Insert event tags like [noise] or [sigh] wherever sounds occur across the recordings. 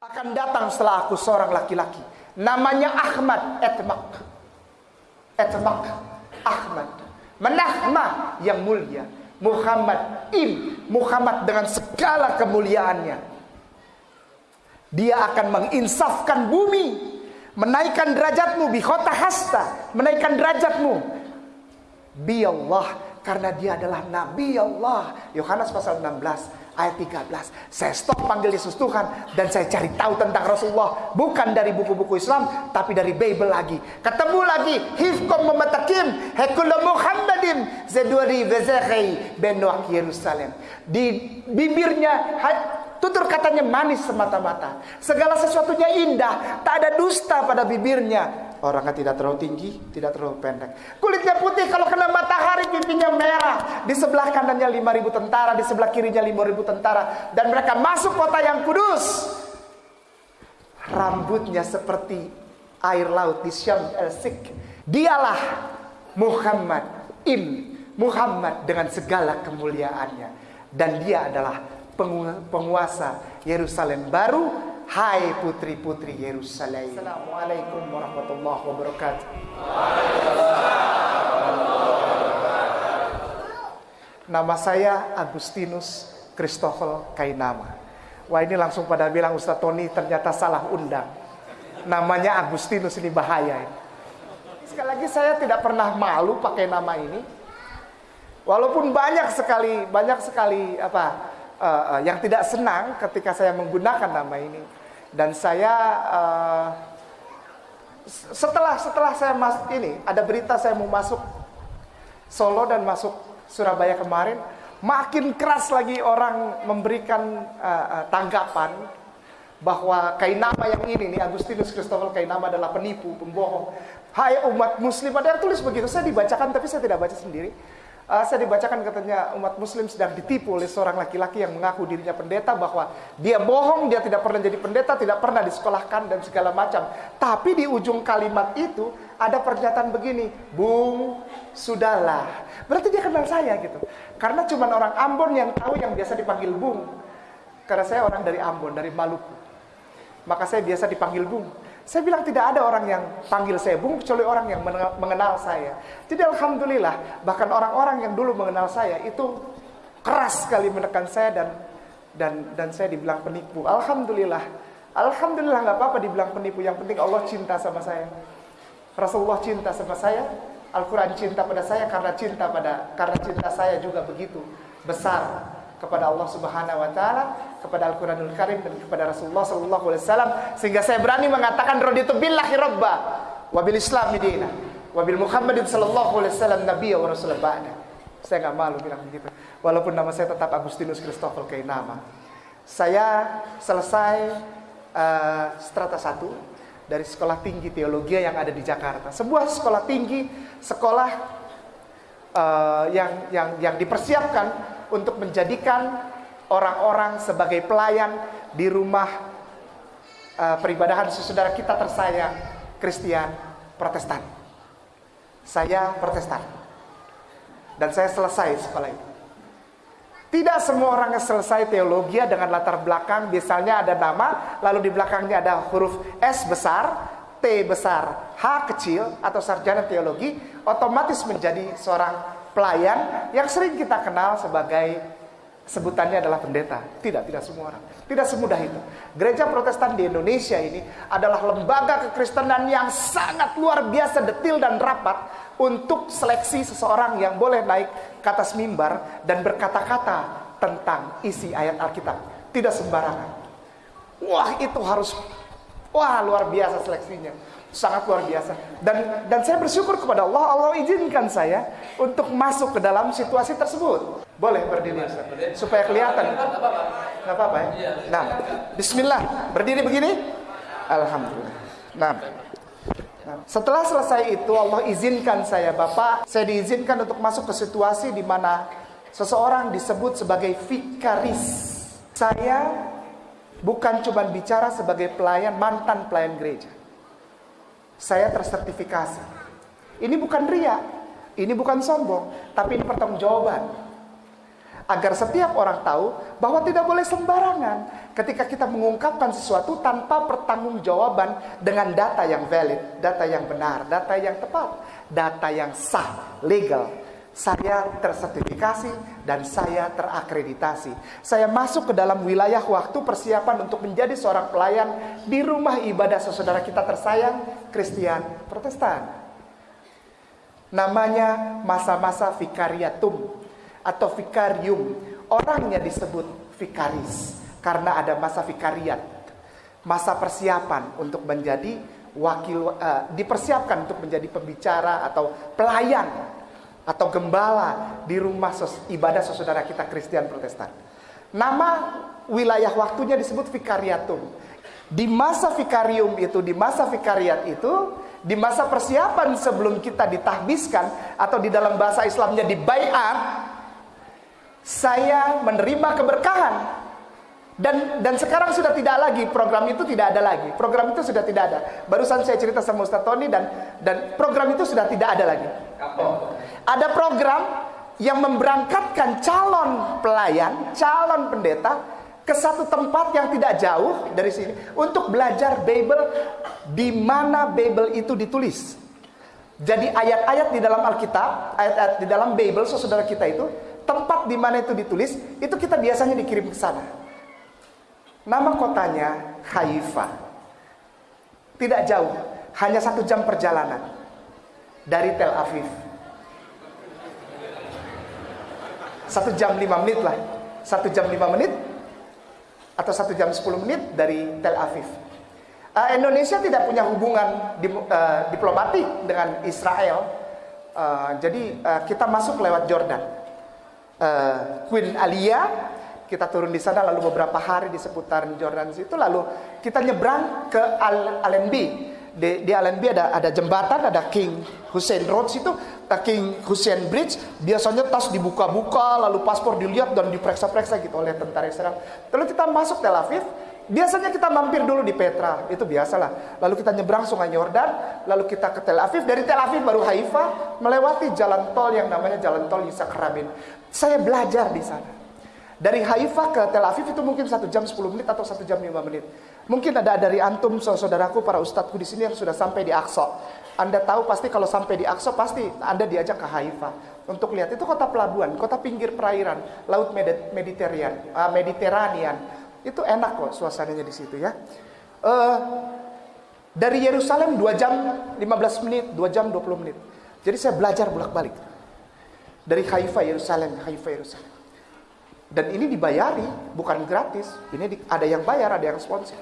akan datang setelah aku seorang laki-laki. Namanya Ahmad Etmak. Etmak Ahmad. Menahma yang mulia. Muhammad im. Muhammad dengan segala kemuliaannya. Dia akan menginsafkan bumi. Menaikkan derajatmu. Bikhota hasta. Menaikkan derajatmu. Bi Allah. Karena dia adalah Nabi Allah. Yohanes pasal 16 ayat 13. Saya stop panggil Yesus Tuhan dan saya cari tahu tentang Rasulullah bukan dari buku-buku Islam tapi dari Bible lagi. Ketemu lagi hifkom mematakim hekula Muhammadin zeduri vezekhi benuak Yerusalem. Di bibirnya tutur katanya manis semata-mata. Segala sesuatunya indah, tak ada dusta pada bibirnya. Orangnya tidak terlalu tinggi, tidak terlalu pendek. Kulitnya putih, kalau kena matahari pipinya merah. Di sebelah kanannya 5000 tentara, di sebelah kirinya 5000 tentara. Dan mereka masuk kota yang kudus. Rambutnya seperti air laut di Syam el-Sik. Dialah Muhammad im Muhammad dengan segala kemuliaannya. Dan dia adalah penguasa Yerusalem baru Hai putri-putri Yerusalem. Assalamualaikum warahmatullahi wabarakatuh. Nama saya Agustinus Christopher Kainama. Wah ini langsung pada bilang Ustaz Tony ternyata salah undang. Namanya Agustinus ini bahaya ini. Sekali lagi saya tidak pernah malu pakai nama ini. Walaupun banyak sekali banyak sekali apa uh, uh, yang tidak senang ketika saya menggunakan nama ini dan saya uh, setelah setelah saya masuk ini ada berita saya mau masuk Solo dan masuk Surabaya kemarin makin keras lagi orang memberikan uh, uh, tanggapan bahwa Kainama yang ini nih Agustinus Christopher Kainama adalah penipu, pembohong. Hai umat muslim ada yang tulis begitu. Saya dibacakan tapi saya tidak baca sendiri. Uh, saya dibacakan katanya umat muslim sedang ditipu oleh seorang laki-laki yang mengaku dirinya pendeta bahwa dia bohong, dia tidak pernah jadi pendeta, tidak pernah disekolahkan dan segala macam. Tapi di ujung kalimat itu ada pernyataan begini, Bung, sudahlah. Berarti dia kenal saya gitu. Karena cuma orang Ambon yang tahu yang biasa dipanggil Bung. Karena saya orang dari Ambon, dari Maluku. Maka saya biasa dipanggil Bung. Saya bilang tidak ada orang yang panggil saya bung kecuali orang yang mengenal saya. Jadi alhamdulillah bahkan orang-orang yang dulu mengenal saya itu keras sekali menekan saya dan dan dan saya dibilang penipu. Alhamdulillah. Alhamdulillah nggak apa-apa dibilang penipu. Yang penting Allah cinta sama saya. Rasulullah cinta sama saya. Al-Quran cinta pada saya karena cinta pada karena cinta saya juga begitu besar kepada Allah Subhanahu wa taala, kepada Al-Qur'anul Karim dan kepada Rasulullah sallallahu alaihi wasallam sehingga saya berani mengatakan raditu billahi rabba wa bil islam dina wa bil Muhammadin sallallahu alaihi wasallam nabiyya wa rasul ba'da. Saya nggak malu bilang begitu. Walaupun nama saya tetap Agustinus Christopher nama. Saya selesai uh, strata 1 dari sekolah tinggi teologi yang ada di Jakarta. Sebuah sekolah tinggi, sekolah uh, yang yang yang dipersiapkan untuk menjadikan orang-orang sebagai pelayan di rumah uh, peribadahan saudara kita tersayang Kristen Protestan. Saya Protestan. Dan saya selesai sekolah itu. Tidak semua orang yang selesai teologi dengan latar belakang misalnya ada nama, lalu di belakangnya ada huruf S besar, T besar, H kecil atau sarjana teologi, otomatis menjadi seorang pelayan yang sering kita kenal sebagai sebutannya adalah pendeta. Tidak, tidak semua orang. Tidak semudah itu. Gereja Protestan di Indonesia ini adalah lembaga kekristenan yang sangat luar biasa detil dan rapat untuk seleksi seseorang yang boleh naik ke atas mimbar dan berkata-kata tentang isi ayat Alkitab. Tidak sembarangan. Wah, itu harus wah luar biasa seleksinya sangat luar biasa. Dan dan saya bersyukur kepada Allah Allah izinkan saya untuk masuk ke dalam situasi tersebut. Boleh berdiri supaya kelihatan. Nggak apa-apa ya? Nah Bismillah. Berdiri begini? Alhamdulillah. Nah setelah selesai itu Allah izinkan saya Bapak. Saya diizinkan untuk masuk ke situasi di mana seseorang disebut sebagai vikaris. Saya bukan cuma bicara sebagai pelayan mantan pelayan gereja saya tersertifikasi. Ini bukan ria, ini bukan sombong, tapi ini pertanggungjawaban. agar setiap orang tahu bahwa tidak boleh sembarangan ketika kita mengungkapkan sesuatu tanpa pertanggungjawaban dengan data yang valid, data yang benar, data yang tepat, data yang sah, legal. Saya tersertifikasi dan saya terakreditasi. Saya masuk ke dalam wilayah waktu persiapan untuk menjadi seorang pelayan di rumah ibadah saudara kita tersayang, Kristen Protestan. Namanya masa-masa vikariatum atau vikarium. Orangnya disebut vikaris karena ada masa vikariat, masa persiapan untuk menjadi wakil uh, dipersiapkan untuk menjadi pembicara atau pelayan atau gembala di rumah sos, ibadah saudara kita Kristen Protestan. Nama wilayah waktunya disebut vikariatum. Di masa vikarium itu, di masa vikariat itu, di masa persiapan sebelum kita ditahbiskan atau di dalam bahasa Islamnya dibayar, saya menerima keberkahan dan dan sekarang sudah tidak lagi program itu tidak ada lagi. Program itu sudah tidak ada. Barusan saya cerita sama Ustaz Tony dan dan program itu sudah tidak ada lagi. Ada program yang memberangkatkan calon pelayan calon pendeta ke satu tempat yang tidak jauh dari sini untuk belajar Bible di mana Bible itu ditulis. Jadi ayat-ayat di dalam Alkitab ayat-ayat di dalam Bible saudara kita itu tempat di mana itu ditulis, itu kita biasanya dikirim ke sana. Nama kotanya Haifa. Tidak jauh, hanya satu jam perjalanan dari Tel Aviv. Satu jam lima menit lah, satu jam lima menit atau satu jam sepuluh menit dari Tel Aviv. Uh, Indonesia tidak punya hubungan di, uh, diplomatik dengan Israel, uh, jadi uh, kita masuk lewat Jordan uh, Queen Alia kita turun di sana lalu beberapa hari di seputaran Jordan situ lalu kita nyebrang ke Al Allenby di, di Allenby ada ada jembatan ada King Hussein Road situ King Hussein Bridge biasanya tas dibuka-buka lalu paspor dilihat dan diperiksa-periksa gitu oleh tentara Israel lalu kita masuk Tel Aviv Biasanya kita mampir dulu di Petra, itu biasalah. Lalu kita nyebrang sungai Yordan, lalu kita ke Tel Aviv. Dari Tel Aviv baru Haifa, melewati jalan tol yang namanya jalan tol Yitzhak Rabin. Saya belajar di sana. Dari Haifa ke Tel Aviv itu mungkin satu jam 10 menit atau satu jam 5 menit. Mungkin ada dari antum saudaraku para ustadku di sini yang sudah sampai di Aqsa. Anda tahu pasti kalau sampai di Aqsa pasti Anda diajak ke Haifa untuk lihat itu kota pelabuhan, kota pinggir perairan, laut Mediterranean, uh, Mediterranean itu enak kok suasananya di situ ya. Uh, dari Yerusalem 2 jam 15 menit, 2 jam 20 menit. Jadi saya belajar bolak-balik. Dari Haifa Yerusalem, Haifa Yerusalem. Dan ini dibayari, bukan gratis. Ini di, ada yang bayar, ada yang sponsor.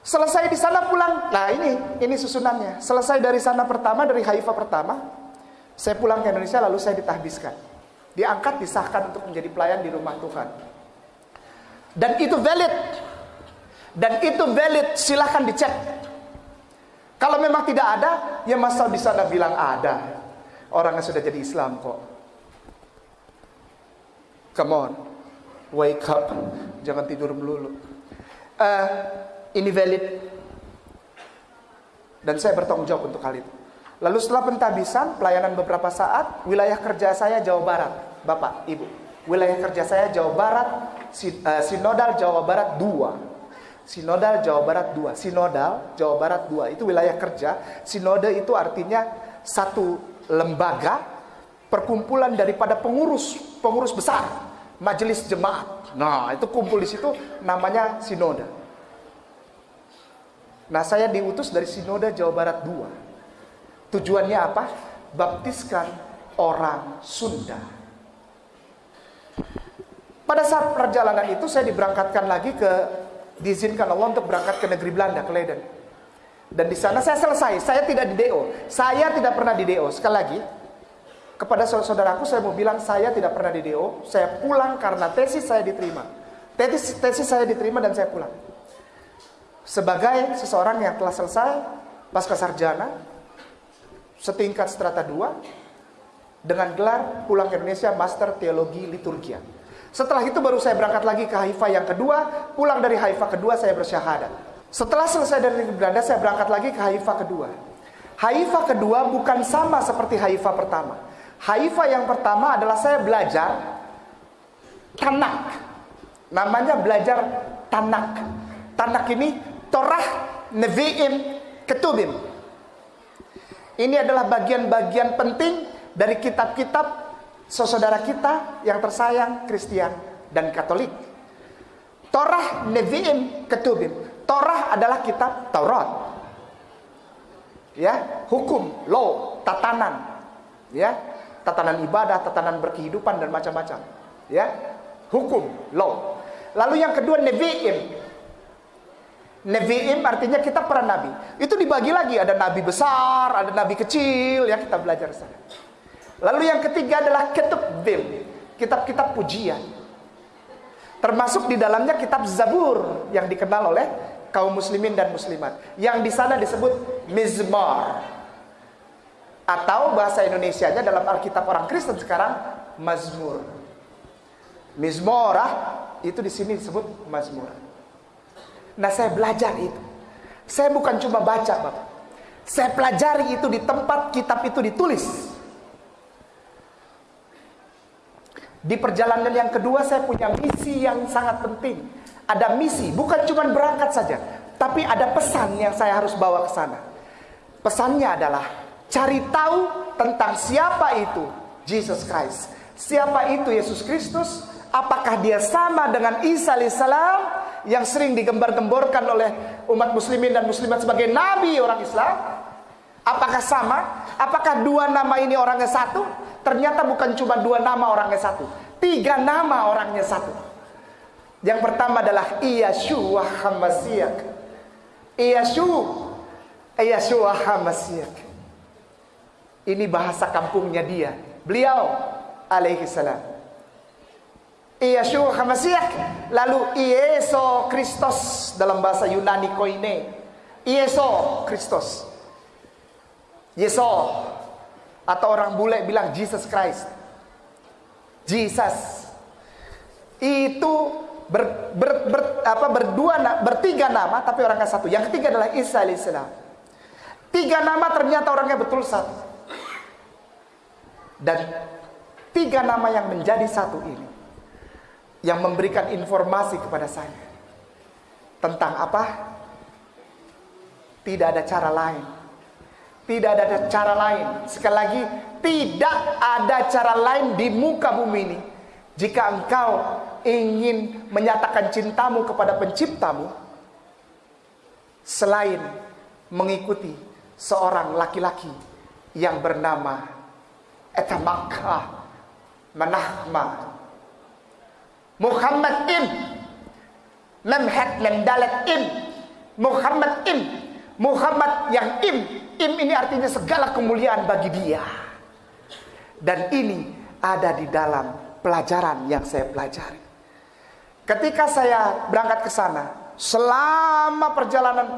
Selesai di sana pulang. Nah, ini ini susunannya. Selesai dari sana pertama dari Haifa pertama, saya pulang ke Indonesia lalu saya ditahbiskan. Diangkat disahkan untuk menjadi pelayan di rumah Tuhan. Dan itu valid. Dan itu valid, silahkan dicek. Kalau memang tidak ada, ya masa di sana bilang ada. Orang yang sudah jadi Islam kok. Come on, wake up, jangan tidur melulu. Uh, ini valid. Dan saya bertanggung jawab untuk hal itu. Lalu setelah pentabisan, pelayanan beberapa saat, wilayah kerja saya Jawa Barat, Bapak, Ibu. Wilayah kerja saya Jawa Barat, Eh, sinodal Jawa Barat 2. Sinodal Jawa Barat 2. Sinodal Jawa Barat 2 itu wilayah kerja. Sinode itu artinya satu lembaga perkumpulan daripada pengurus, pengurus besar, majelis jemaat. Nah, itu kumpul di situ namanya sinode. Nah, saya diutus dari Sinode Jawa Barat 2. Tujuannya apa? Baptiskan orang Sunda. Pada saat perjalanan itu saya diberangkatkan lagi ke diizinkan Allah untuk berangkat ke negeri Belanda ke Leiden. Dan di sana saya selesai. Saya tidak di DO. Saya tidak pernah di DO. Sekali lagi, kepada saudaraku saya mau bilang saya tidak pernah di DO. Saya pulang karena tesis saya diterima. Tesis tesis saya diterima dan saya pulang. Sebagai seseorang yang telah selesai pasca sarjana setingkat strata 2 dengan gelar pulang ke Indonesia Master Teologi Liturgia. Setelah itu baru saya berangkat lagi ke Haifa yang kedua. Pulang dari Haifa kedua saya bersyahadat. Setelah selesai dari Belanda saya berangkat lagi ke Haifa kedua. Haifa kedua bukan sama seperti Haifa pertama. Haifa yang pertama adalah saya belajar Tanak. Namanya belajar Tanak. Tanak ini Torah, Nevi'im, Ketubim. Ini adalah bagian-bagian penting dari kitab-kitab saudara kita yang tersayang Kristen dan Katolik. Torah, Nevi'im, Ketubim. Torah adalah kitab Taurat. Ya, hukum, law, tatanan. Ya, tatanan ibadah, tatanan berkehidupan dan macam-macam. Ya, hukum, law. Lalu yang kedua Nevi'im. Nevi'im artinya kita para nabi. Itu dibagi lagi, ada nabi besar, ada nabi kecil, ya kita belajar sana. Lalu yang ketiga adalah Ketubim, kitab-kitab pujian. Termasuk di dalamnya kitab Zabur yang dikenal oleh kaum muslimin dan muslimat. Yang di sana disebut Mizmar. Atau bahasa Indonesianya dalam Alkitab orang Kristen sekarang Mazmur. Mizmorah itu di sini disebut Mazmur. Nah, saya belajar itu. Saya bukan cuma baca, Bapak. Saya pelajari itu di tempat kitab itu ditulis. Di perjalanan yang kedua saya punya misi yang sangat penting. Ada misi, bukan cuma berangkat saja, tapi ada pesan yang saya harus bawa ke sana. Pesannya adalah cari tahu tentang siapa itu Jesus Christ. Siapa itu Yesus Kristus? Apakah dia sama dengan Isa alaihissalam yang sering digembar-gemborkan oleh umat muslimin dan muslimat sebagai nabi orang Islam? Apakah sama? Apakah dua nama ini orangnya satu? Ternyata bukan cuma dua nama orangnya satu. Tiga nama orangnya satu. Yang pertama adalah Iyashua Hamasiak. Iyashu. Iyashu Hamasiak. Ini bahasa kampungnya dia. Beliau alaihi salam. Iyashu Hamasiak. Lalu Ieso Kristus dalam bahasa Yunani koine. Ieso Kristus. Yeso atau orang bule bilang Jesus Christ. Jesus itu ber, ber, ber, apa, berdua bertiga nama tapi orangnya satu. Yang ketiga adalah Isa alaihissalam. Tiga nama ternyata orangnya betul satu. Dan tiga nama yang menjadi satu ini yang memberikan informasi kepada saya tentang apa? Tidak ada cara lain tidak ada cara lain. Sekali lagi, tidak ada cara lain di muka bumi ini. Jika engkau ingin menyatakan cintamu kepada penciptamu, selain mengikuti seorang laki-laki yang bernama Etamakah Manahma? Muhammad Im. Memhat Memdalat Im. Muhammad Im. Muhammad yang Im. Im ini artinya segala kemuliaan bagi dia. Dan ini ada di dalam pelajaran yang saya pelajari. Ketika saya berangkat ke sana, selama perjalanan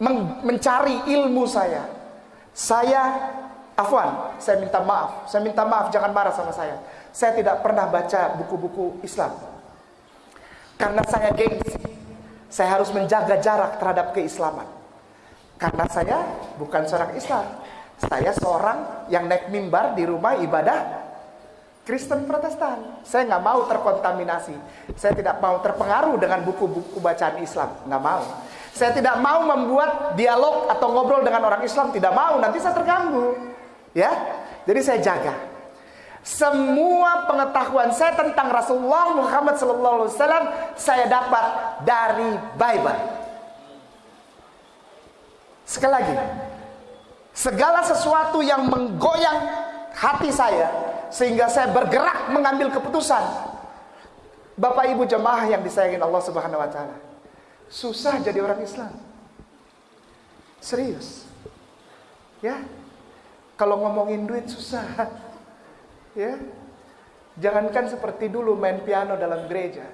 men mencari ilmu saya, saya afwan, saya minta maaf. Saya minta maaf, jangan marah sama saya. Saya tidak pernah baca buku-buku Islam. Karena saya gengsi. Saya harus menjaga jarak terhadap keislaman. Karena saya bukan seorang Islam. Saya seorang yang naik mimbar di rumah ibadah Kristen Protestan. Saya nggak mau terkontaminasi. Saya tidak mau terpengaruh dengan buku-buku bacaan Islam. Nggak mau. Saya tidak mau membuat dialog atau ngobrol dengan orang Islam. Tidak mau. Nanti saya terganggu. Ya. Jadi saya jaga. Semua pengetahuan saya tentang Rasulullah Muhammad SAW saya dapat dari Bible. Sekali lagi, segala sesuatu yang menggoyang hati saya sehingga saya bergerak mengambil keputusan. Bapak Ibu jemaah yang disayangi Allah Subhanahu wa taala. Susah jadi orang Islam. Serius. Ya. Kalau ngomongin duit susah. Ya. Jangankan seperti dulu main piano dalam gereja.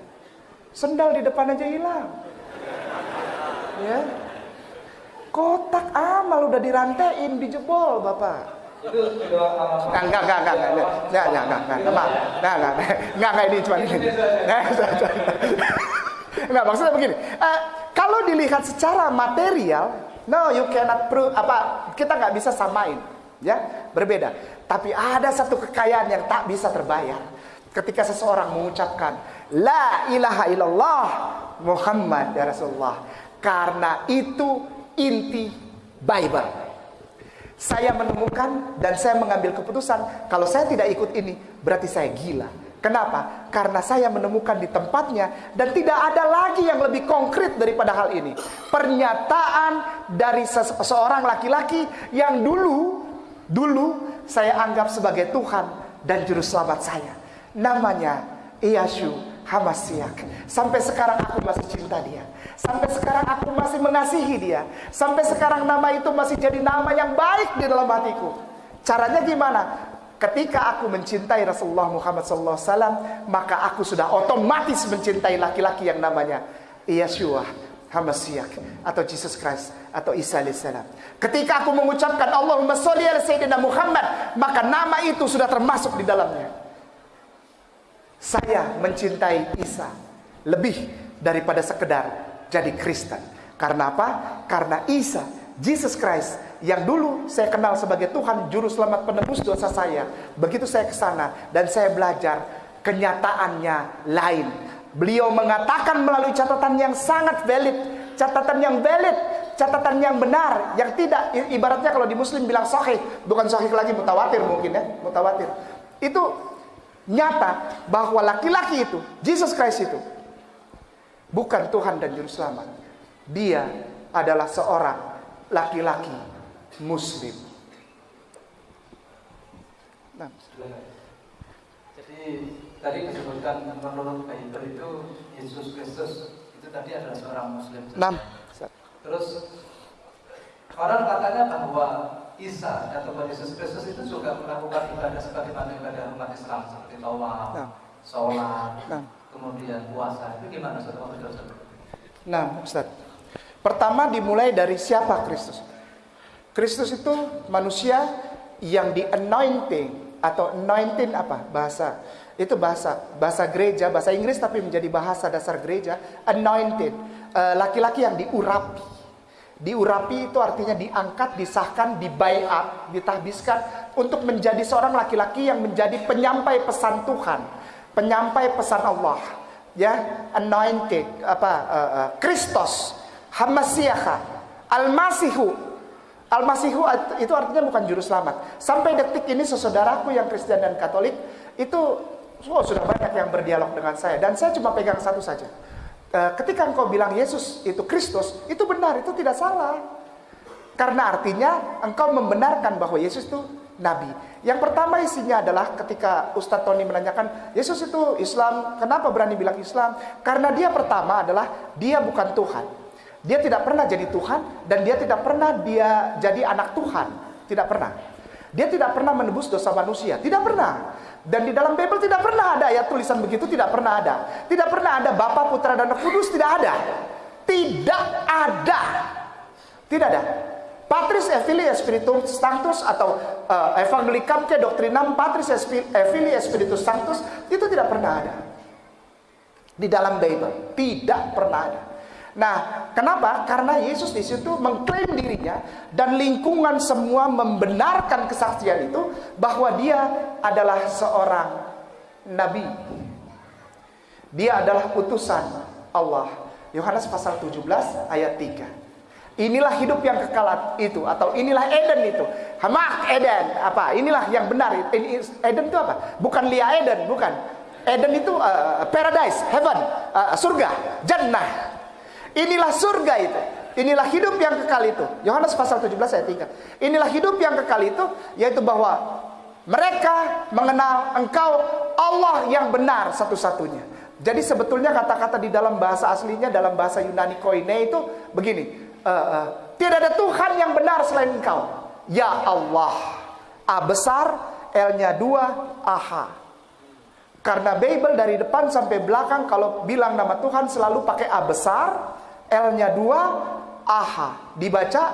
Sendal di depan aja hilang. Ya. Kotak amal udah dirantein, dijebol, Bapak. Enggak, enggak, enggak, enggak, enggak, enggak, enggak, enggak, enggak, enggak, enggak, enggak, enggak, enggak, ini cuma ini. Enggak, maksudnya begini. Uh, kalau dilihat secara material, no, you cannot prove apa kita nggak bisa samain, ya, berbeda. Tapi ada satu kekayaan yang tak bisa terbayar. ketika seseorang mengucapkan la ilaha illallah Muhammad ya Rasulullah karena itu inti Bible. Saya menemukan dan saya mengambil keputusan kalau saya tidak ikut ini berarti saya gila. Kenapa? Karena saya menemukan di tempatnya dan tidak ada lagi yang lebih konkret daripada hal ini. Pernyataan dari seseorang laki-laki yang dulu dulu saya anggap sebagai Tuhan dan juru selamat saya. Namanya Iyashu Hamasiak. Sampai sekarang aku masih cinta dia. Sampai sekarang aku masih mengasihi dia. Sampai sekarang nama itu masih jadi nama yang baik di dalam hatiku. Caranya gimana? Ketika aku mencintai Rasulullah Muhammad SAW, maka aku sudah otomatis mencintai laki-laki yang namanya Yeshua Hamasiak atau Jesus Christ atau Isa alaihissalam. Ketika aku mengucapkan Allahumma sholli ala sayyidina Muhammad, maka nama itu sudah termasuk di dalamnya. Saya mencintai Isa lebih daripada sekedar jadi Kristen. Karena apa? Karena Isa, Jesus Christ yang dulu saya kenal sebagai Tuhan juru selamat penebus dosa saya. Begitu saya ke sana dan saya belajar kenyataannya lain. Beliau mengatakan melalui catatan yang sangat valid, catatan yang valid, catatan yang benar, yang tidak ibaratnya kalau di muslim bilang sahih, bukan sahih lagi mutawatir mungkin ya, mutawatir. Itu nyata bahwa laki-laki itu, Jesus Christ itu bukan Tuhan dan juru selamat. Dia adalah seorang laki-laki Muslim. Nah. Jadi tadi disebutkan menurut Bible itu Yesus Kristus tadi adalah seorang Muslim. Nah. Terus orang katanya bahwa Isa atau Yesus Kristus itu juga melakukan ibadah sebagaimana ibadah umat Islam seperti tawaf, nah. sholat, nah. kemudian puasa. Itu gimana Ustaz? Nah, Ustaz. Pertama dimulai dari siapa Kristus? Kristus itu manusia yang di anointing atau anointing apa bahasa itu bahasa bahasa gereja bahasa Inggris tapi menjadi bahasa dasar gereja anointed. Eh, laki-laki uh, yang diurapi. Diurapi itu artinya diangkat disahkan dibayat ditahbiskan untuk menjadi seorang laki-laki yang menjadi penyampai pesan Tuhan penyampai pesan Allah ya. Anointed apa uh, Kristus Hamasiyaha Al-Masihu. Al-Masihu itu artinya bukan juru selamat. Sampai detik ini saudaraku yang Kristen dan Katolik itu oh, sudah banyak yang berdialog dengan saya dan saya cuma pegang satu saja. Eh, ketika engkau bilang Yesus itu Kristus, itu benar, itu tidak salah. Karena artinya engkau membenarkan bahwa Yesus itu nabi. Yang pertama isinya adalah ketika Ustadz Tony menanyakan, Yesus itu Islam, kenapa berani bilang Islam? Karena dia pertama adalah dia bukan Tuhan. Dia tidak pernah jadi Tuhan dan dia tidak pernah dia jadi anak Tuhan. Tidak pernah. Dia tidak pernah menebus dosa manusia. Tidak pernah. Dan di dalam Bible tidak pernah ada ayat tulisan begitu, tidak pernah ada. Tidak pernah ada Bapa, Putra dan Roh Kudus, tidak ada. Tidak ada. Tidak ada. Patris Evangelii Spiritus Sanctus atau uh, Evangelicam ke Doktrinam Patris Evangelii Spiritus Sanctus itu tidak pernah ada. Di dalam Bible tidak pernah ada. Nah, kenapa? Karena Yesus di situ mengklaim dirinya dan lingkungan semua membenarkan kesaksian itu bahwa dia adalah seorang nabi. Dia adalah utusan Allah. Yohanes pasal 17 ayat 3. Inilah hidup yang kekal itu atau inilah Eden itu. Hamak Eden apa? Inilah yang benar. Eden itu apa? Bukan Lia Eden, bukan. Eden itu uh, paradise, heaven, uh, surga, jannah. Inilah surga itu. Inilah hidup yang kekal itu. Yohanes pasal 17 ayat 3. Inilah hidup yang kekal itu yaitu bahwa mereka mengenal engkau Allah yang benar satu-satunya. Jadi sebetulnya kata-kata di dalam bahasa aslinya dalam bahasa Yunani koine itu begini. Uh, uh, tidak ada Tuhan yang benar selain engkau. Ya Allah. A besar, L-nya dua, aha. Karena Bible dari depan sampai belakang kalau bilang nama Tuhan selalu pakai A besar, L-nya dua, aha. Dibaca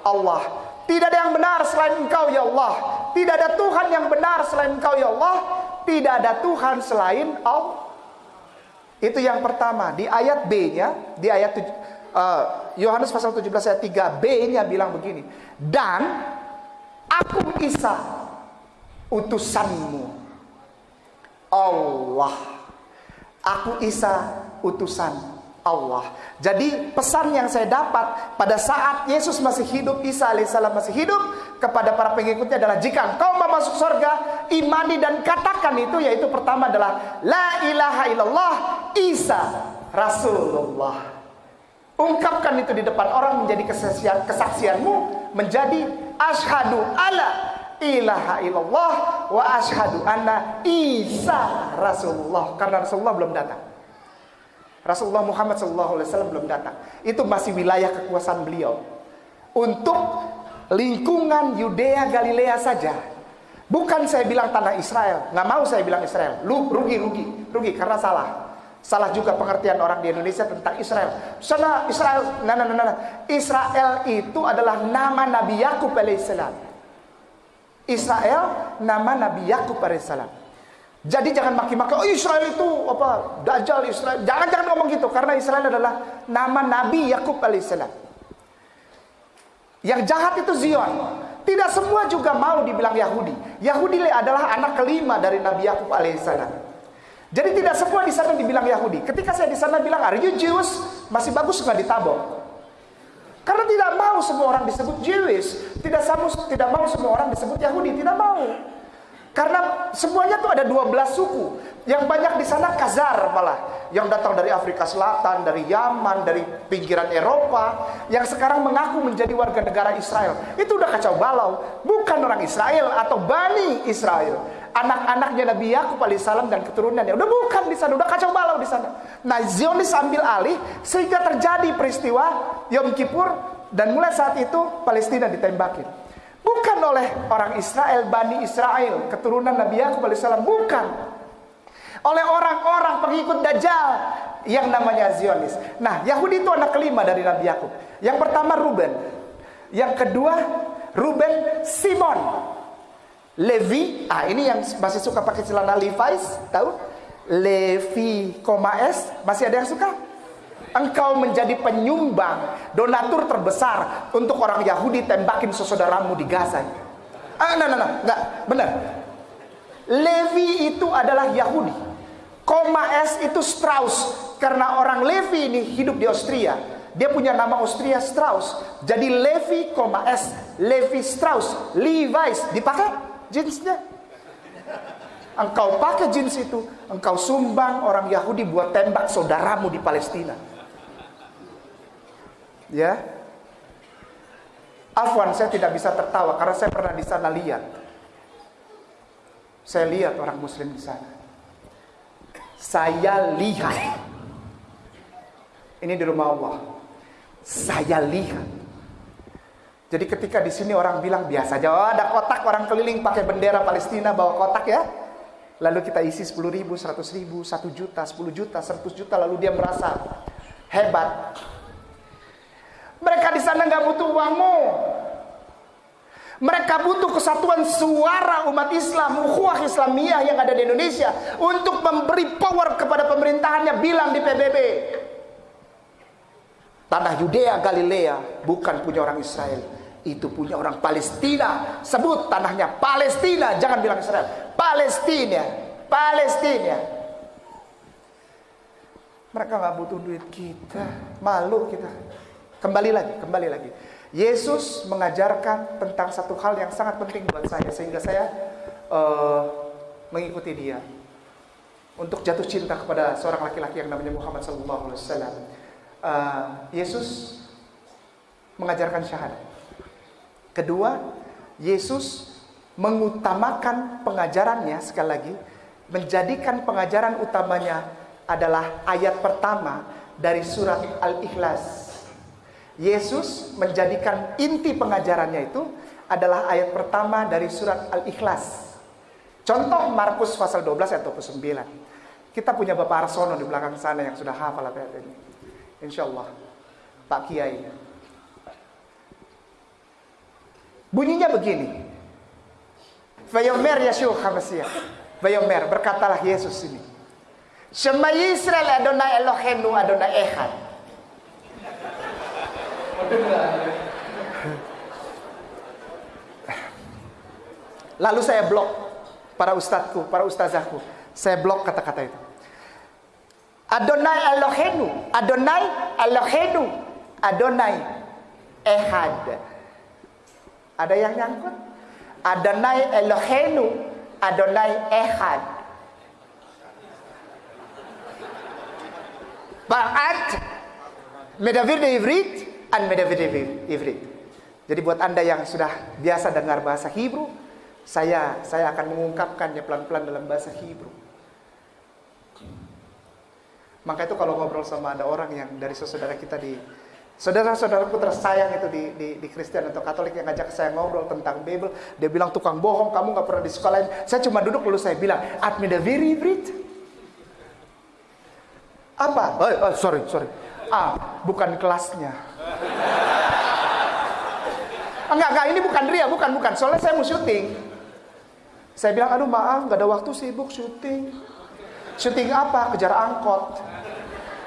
Allah. Tidak ada yang benar selain engkau ya Allah. Tidak ada Tuhan yang benar selain engkau ya Allah. Tidak ada Tuhan selain Allah. Itu yang pertama. Di ayat B-nya, di ayat uh, Yohanes pasal 17 ayat 3 B-nya bilang begini. Dan aku Isa utusanmu. Allah. Aku Isa utusan Allah. Jadi pesan yang saya dapat pada saat Yesus masih hidup, Isa alaihissalam masih hidup kepada para pengikutnya adalah jika engkau mau masuk surga, imani dan katakan itu yaitu pertama adalah la ilaha illallah Isa Rasulullah. Ungkapkan itu di depan orang menjadi kesaksian kesaksianmu menjadi ashadu ala ilaha illallah wa ashadu anna Isa Rasulullah karena Rasulullah belum datang. Rasulullah Muhammad SAW belum datang. Itu masih wilayah kekuasaan beliau. Untuk lingkungan Yudea Galilea saja. Bukan saya bilang tanah Israel. Nggak mau saya bilang Israel. Lu rugi, rugi, rugi karena salah. Salah juga pengertian orang di Indonesia tentang Israel. Sana Israel, nah, nah, nah, nah. Israel itu adalah nama Nabi Yakub alaihissalam. Israel nama Nabi Yakub alaihissalam. Jadi jangan maki-maki, oh Israel itu apa? Dajjal Israel. Jangan jangan ngomong gitu karena Israel adalah nama Nabi Yakub alaihissalam. Yang jahat itu Zion. Tidak semua juga mau dibilang Yahudi. Yahudi adalah anak kelima dari Nabi Yakub alaihissalam. Jadi tidak semua di sana dibilang Yahudi. Ketika saya di sana bilang, "Are you Jews?" Masih bagus nggak ditabok. Karena tidak mau semua orang disebut Jewish, tidak tidak mau semua orang disebut Yahudi, tidak mau. Karena semuanya tuh ada 12 suku. Yang banyak di sana Kazar malah. Yang datang dari Afrika Selatan, dari Yaman, dari pinggiran Eropa. Yang sekarang mengaku menjadi warga negara Israel. Itu udah kacau balau. Bukan orang Israel atau Bani Israel. Anak-anaknya Nabi Yakub alaihissalam dan keturunannya. Udah bukan di sana, udah kacau balau di sana. Nah Zionis ambil alih sehingga terjadi peristiwa Yom Kippur. Dan mulai saat itu Palestina ditembakin. Bukan oleh orang Israel, Bani Israel, keturunan Nabi Yakub alaihissalam. Bukan. Oleh orang-orang pengikut Dajjal yang namanya Zionis. Nah, Yahudi itu anak kelima dari Nabi Yakub. Yang pertama Ruben. Yang kedua Ruben Simon. Levi, ah ini yang masih suka pakai celana Levi's, tahu? Levi, S, masih ada yang suka? Engkau menjadi penyumbang donatur terbesar untuk orang Yahudi tembakin saudaramu di Gaza. Ah, nah, nah, nah, enggak, benar. Levi itu adalah Yahudi. Koma S itu Strauss karena orang Levi ini hidup di Austria. Dia punya nama Austria Strauss. Jadi Levi, S, Levi Strauss, Levi's dipakai jeansnya. Engkau pakai jeans itu, engkau sumbang orang Yahudi buat tembak saudaramu di Palestina. Ya. Afwan, saya tidak bisa tertawa karena saya pernah di sana lihat. Saya lihat orang muslim di sana. Saya lihat. Ini di rumah Allah. Saya lihat. Jadi ketika di sini orang bilang biasa aja, oh, ada kotak orang keliling pakai bendera Palestina bawa kotak ya. Lalu kita isi 10 ribu, 100 ribu, 1 juta, 10 juta, 100 juta. Lalu dia merasa hebat. Mereka di sana nggak butuh uangmu. Mereka butuh kesatuan suara umat Islam, ukhuwah Islamiyah yang ada di Indonesia untuk memberi power kepada pemerintahannya bilang di PBB. Tanah Yudea Galilea bukan punya orang Israel, itu punya orang Palestina. Sebut tanahnya Palestina, jangan bilang Israel. Palestina, Palestina. Mereka nggak butuh duit kita, malu kita. Kembali lagi, kembali lagi. Yesus mengajarkan tentang satu hal yang sangat penting buat saya sehingga saya uh, mengikuti dia untuk jatuh cinta kepada seorang laki-laki yang namanya Muhammad Sallallahu Alaihi Wasallam. Uh, Yesus mengajarkan syahadat. Kedua, Yesus mengutamakan pengajarannya sekali lagi menjadikan pengajaran utamanya adalah ayat pertama dari surat Al-Ikhlas Yesus menjadikan inti pengajarannya itu adalah ayat pertama dari surat Al-Ikhlas. Contoh Markus pasal 12 ayat 29. Kita punya Bapak Arsono di belakang sana yang sudah hafal ayat ini. Insya Allah. Pak Kiai. Bunyinya begini. Vayomer Yeshua HaMashiach. Vayomer, berkatalah Yesus ini. Shema Yisrael Adonai Elohenu Adonai Echad. Lalu saya blok para ustadzku, para ustazahku. Saya blok kata-kata itu. Adonai Elohenu, Adonai Elohenu, Adonai Ehad. Ada yang nyangkut? Adonai Elohenu, Adonai Ehad. Ba'at Medavir de Ivrit de Ivrit. Jadi buat Anda yang sudah biasa dengar bahasa Hebrew, saya saya akan mengungkapkannya pelan-pelan dalam bahasa Hebrew. Maka itu kalau ngobrol sama ada orang yang dari saudara kita di saudara-saudaraku tersayang itu di, di, di Kristen atau Katolik yang ngajak saya ngobrol tentang Bible, dia bilang tukang bohong, kamu nggak pernah di sekolah lain. Saya cuma duduk lalu saya bilang, me the very. Apa? Oh, oh, sorry, sorry. Ah, bukan kelasnya. Enggak, enggak, ini bukan Ria, bukan, bukan. Soalnya saya mau syuting. Saya bilang, aduh maaf, nggak ada waktu sibuk syuting. Syuting apa? Kejar angkot.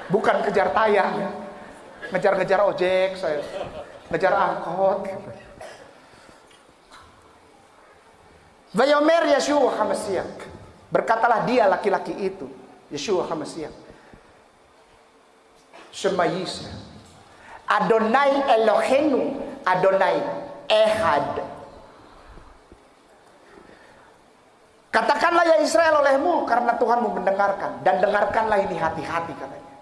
Bukan kejar tayang. Ngejar-ngejar ojek, saya. Ngejar angkot. Vayomer Yeshua Hamasiak. Berkatalah dia laki-laki itu. Yeshua Hamasiak. Shema. Adonai Elohenu. Adonai Ehad. Katakanlah ya Israel olehmu karena Tuhanmu mendengarkan dan dengarkanlah ini hati-hati katanya.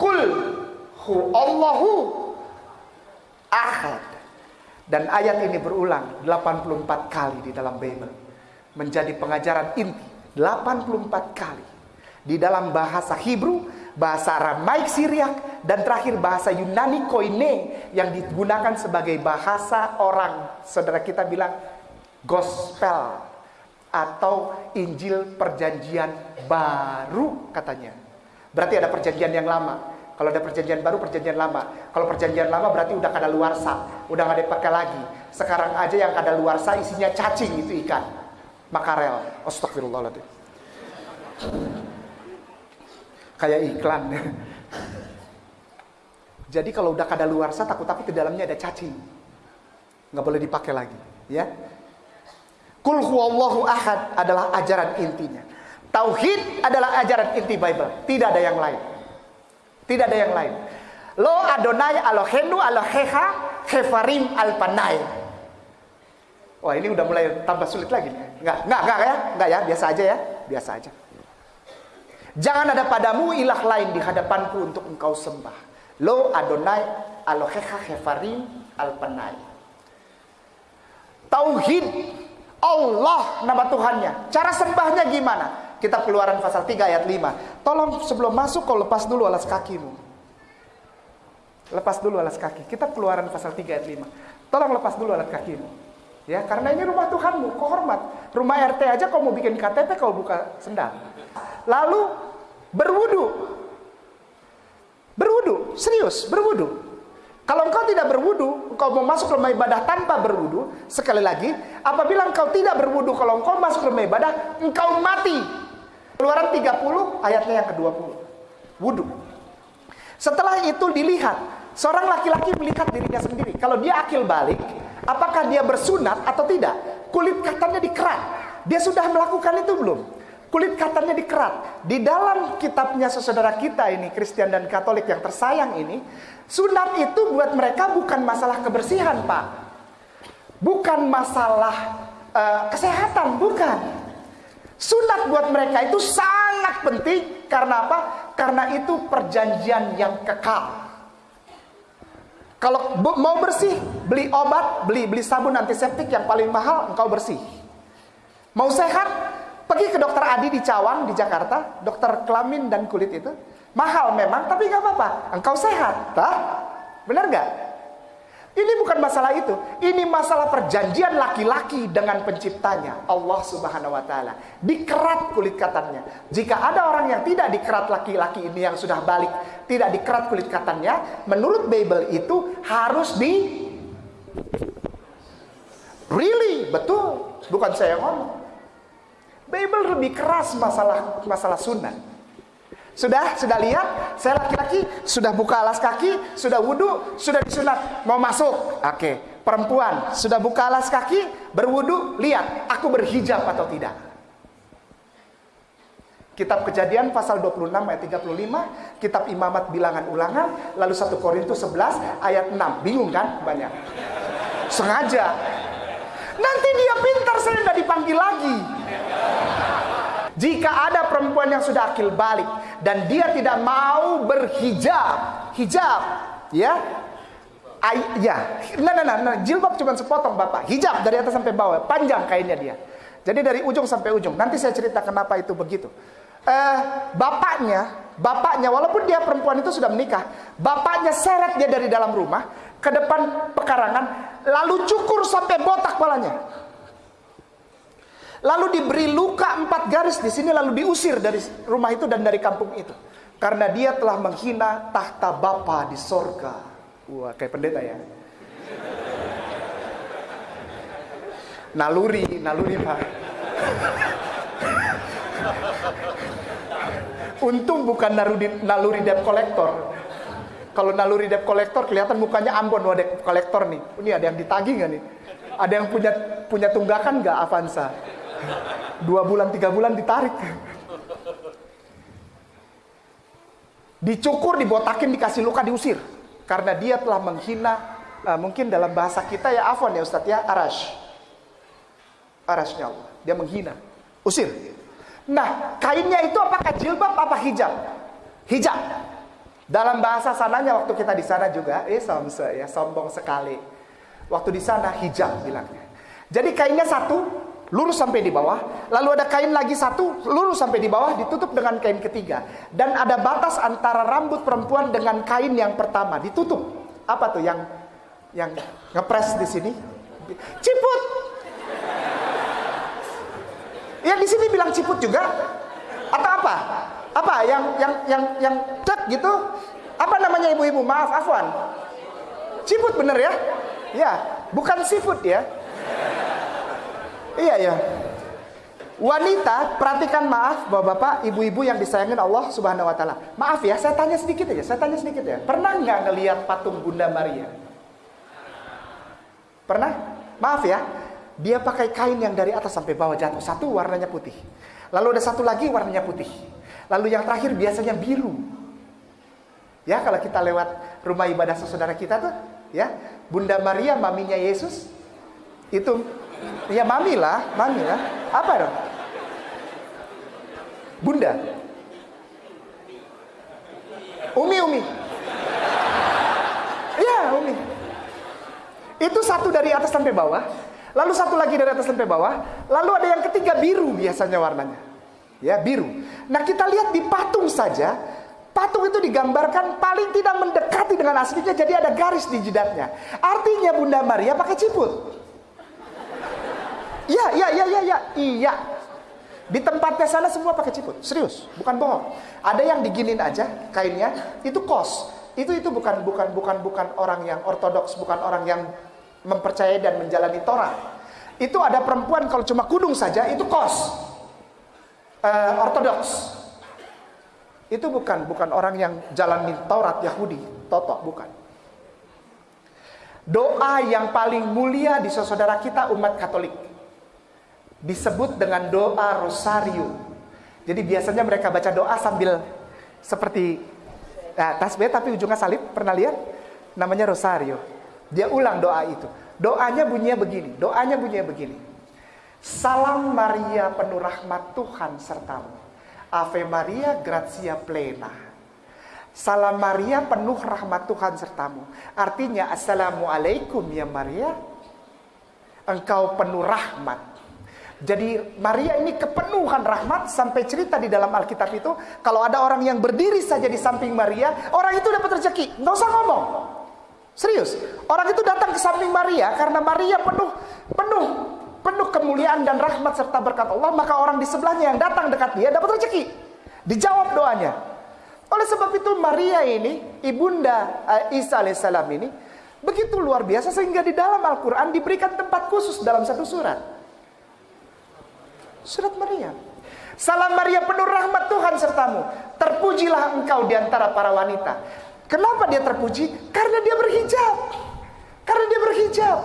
Kul hu Allahu ahad. Dan ayat ini berulang 84 kali di dalam Bible. Menjadi pengajaran inti 84 kali. Di dalam bahasa Hebrew, bahasa Aramaik Syriak, dan terakhir bahasa Yunani Koine yang digunakan sebagai bahasa orang. Saudara kita bilang gospel atau Injil perjanjian baru katanya. Berarti ada perjanjian yang lama. Kalau ada perjanjian baru, perjanjian lama. Kalau perjanjian lama berarti udah kada luar sa, udah nggak dipakai lagi. Sekarang aja yang kada luar sa isinya cacing itu ikan, makarel. Astagfirullahaladzim. Kayak iklan. Jadi kalau udah kada luar sa, takut-takut di dalamnya ada cacing, nggak boleh dipakai lagi, ya. Kul huwallahu ahad adalah ajaran intinya. Tauhid adalah ajaran inti Bible. Tidak ada yang lain. Tidak ada yang lain. Lo Adonai Elohenu Eloheha Hefarim Alpanai. Wah ini udah mulai tambah sulit lagi. Enggak, enggak, enggak ya, enggak ya, biasa aja ya, biasa aja. Jangan ada padamu ilah lain di hadapanku untuk engkau sembah. Lo Adonai Eloheha Hefarim Alpanai. Tauhid Allah nama Tuhannya. Cara sembahnya gimana? Kitab Keluaran pasal 3 ayat 5. Tolong sebelum masuk kau lepas dulu alas kakimu. Lepas dulu alas kaki. Kitab Keluaran pasal 3 ayat 5. Tolong lepas dulu alas kakimu. Ya, karena ini rumah Tuhanmu, kau hormat. Rumah RT aja kau mau bikin KTP kau buka sendal. Lalu berwudu. Berwudu, serius, berwudu. Kalau engkau tidak berwudu, engkau mau masuk rumah ibadah tanpa berwudu, sekali lagi, apabila engkau tidak berwudu, kalau engkau masuk rumah ibadah, engkau mati. Keluaran 30 ayatnya yang ke-20. Wudu. Setelah itu dilihat, seorang laki-laki melihat dirinya sendiri. Kalau dia akil balik, apakah dia bersunat atau tidak? Kulit katanya dikerat. Dia sudah melakukan itu belum? Kulit katanya dikerat. Di dalam kitabnya saudara kita ini, Kristen dan Katolik yang tersayang ini, sunat itu buat mereka bukan masalah kebersihan, Pak. Bukan masalah uh, kesehatan, bukan. Sunat buat mereka itu sangat penting karena apa? Karena itu perjanjian yang kekal. Kalau mau bersih, beli obat, beli beli sabun antiseptik yang paling mahal, engkau bersih. Mau sehat, Pergi ke dokter Adi di Cawang di Jakarta, dokter kelamin dan kulit itu. Mahal memang, tapi nggak apa-apa. Engkau sehat, tak? Benar nggak? Ini bukan masalah itu. Ini masalah perjanjian laki-laki dengan penciptanya, Allah Subhanahu wa taala. Dikerat kulit katanya. Jika ada orang yang tidak dikerat laki-laki ini yang sudah balik, tidak dikerat kulit katanya, menurut Bible itu harus di Really, betul. Bukan saya yang ngomong. Bible lebih keras masalah masalah sunnah. Sudah, sudah lihat, saya laki-laki sudah buka alas kaki, sudah wudhu, sudah disunat, mau masuk. Oke, perempuan sudah buka alas kaki, berwudhu, lihat, aku berhijab atau tidak. Kitab Kejadian pasal 26 ayat 35, Kitab Imamat Bilangan Ulangan, lalu 1 Korintus 11 ayat 6. Bingung kan? Banyak. Sengaja. Nanti dia pintar saya nggak dipanggil lagi. Jika ada perempuan yang sudah akil balik dan dia tidak mau berhijab, hijab, ya, Ay, ya, nah, nah, nah, nah, jilbab cuma sepotong bapak, hijab dari atas sampai bawah, panjang kainnya dia. Jadi dari ujung sampai ujung. Nanti saya cerita kenapa itu begitu. Eh, bapaknya, bapaknya walaupun dia perempuan itu sudah menikah, bapaknya seret dia dari dalam rumah ke depan pekarangan, lalu cukur sampai botak kepalanya. Lalu diberi luka empat garis di sini lalu diusir dari rumah itu dan dari kampung itu. Karena dia telah menghina tahta Bapa di sorga. Wah, kayak pendeta ya. Naluri, naluri Pak. Untung bukan naluri, naluri debt collector. Kalau naluri debt collector kelihatan mukanya Ambon, wah debt collector nih. Ini ada yang ditagih nggak nih? Ada yang punya punya tunggakan nggak Avanza? Dua bulan, tiga bulan ditarik. Dicukur, dibotakin, dikasih luka, diusir. Karena dia telah menghina, uh, mungkin dalam bahasa kita ya afon ya Ustadz ya, arash. Arashnya Allah. Dia menghina. Usir. Nah, kainnya itu apakah jilbab apa hijab? Hijab. Dalam bahasa sananya waktu kita di sana juga, eh somse ya, sombong sekali. Waktu di sana hijab bilangnya. Jadi kainnya satu, lurus sampai di bawah, lalu ada kain lagi satu, lurus sampai di bawah, ditutup dengan kain ketiga. Dan ada batas antara rambut perempuan dengan kain yang pertama, ditutup. Apa tuh yang yang ngepres di sini? Ciput. Yang di sini bilang ciput juga? Atau apa? Apa yang yang yang yang tek gitu? Apa namanya ibu-ibu? Maaf, Afwan. Ciput bener ya? Ya, bukan seafood ya. Iya ya. Wanita, perhatikan maaf Bapak-bapak, ibu-ibu yang disayangin Allah Subhanahu wa taala. Maaf ya, saya tanya sedikit aja, saya tanya sedikit ya. Pernah nggak ngelihat patung Bunda Maria? Pernah? Maaf ya. Dia pakai kain yang dari atas sampai bawah jatuh. Satu warnanya putih. Lalu ada satu lagi warnanya putih. Lalu yang terakhir biasanya biru. Ya, kalau kita lewat rumah ibadah saudara kita tuh, ya, Bunda Maria maminya Yesus itu ya mami lah, mami lah. Apa dong? Bunda. Umi, Umi. Iya, Umi. Itu satu dari atas sampai bawah. Lalu satu lagi dari atas sampai bawah. Lalu ada yang ketiga biru biasanya warnanya. Ya, biru. Nah, kita lihat di patung saja. Patung itu digambarkan paling tidak mendekati dengan aslinya. Jadi ada garis di jidatnya. Artinya Bunda Maria pakai ciput. Iya, iya, iya, iya, iya. Iya. Di tempatnya sana semua pakai ciput. Serius, bukan bohong. Ada yang diginin aja kainnya, itu kos. Itu itu bukan bukan bukan bukan orang yang ortodoks, bukan orang yang mempercayai dan menjalani Torah. Itu ada perempuan kalau cuma kudung saja itu kos. Uh, ortodoks. Itu bukan bukan orang yang jalani Taurat Yahudi, toto bukan. Doa yang paling mulia di saudara kita umat Katolik disebut dengan doa rosario. Jadi biasanya mereka baca doa sambil seperti nah, tasbih tapi ujungnya salib. Pernah lihat? Namanya rosario. Dia ulang doa itu. Doanya bunyinya begini. Doanya bunyinya begini. Salam Maria penuh rahmat Tuhan sertamu. Ave Maria gratia plena. Salam Maria penuh rahmat Tuhan sertamu. Artinya Assalamualaikum ya Maria. Engkau penuh rahmat jadi Maria ini kepenuhan rahmat sampai cerita di dalam Alkitab itu kalau ada orang yang berdiri saja di samping Maria, orang itu dapat rezeki. Nggak usah ngomong. Serius. Orang itu datang ke samping Maria karena Maria penuh penuh penuh kemuliaan dan rahmat serta berkat Allah, maka orang di sebelahnya yang datang dekat dia dapat rezeki. Dijawab doanya. Oleh sebab itu Maria ini, ibunda uh, Isa alaihissalam ini begitu luar biasa sehingga di dalam Al-Qur'an diberikan tempat khusus dalam satu surat. Surat Maryam. Salam Maria penuh rahmat Tuhan sertamu. Terpujilah engkau di antara para wanita. Kenapa dia terpuji? Karena dia berhijab. Karena dia berhijab.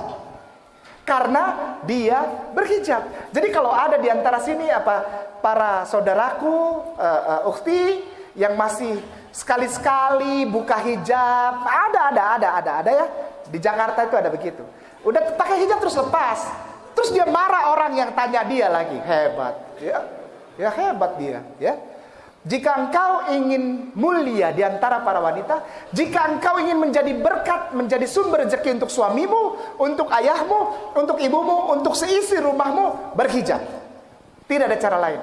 Karena dia berhijab. Jadi kalau ada di antara sini apa para saudaraku, uh, uh, ukti yang masih sekali-sekali buka hijab, ada ada ada ada ada ya. Di Jakarta itu ada begitu. Udah pakai hijab terus lepas. Terus dia marah orang yang tanya dia lagi. Hebat. Ya, ya hebat dia. Ya. Jika engkau ingin mulia di antara para wanita, jika engkau ingin menjadi berkat, menjadi sumber rezeki untuk suamimu, untuk ayahmu, untuk ibumu, untuk seisi rumahmu, berhijab. Tidak ada cara lain.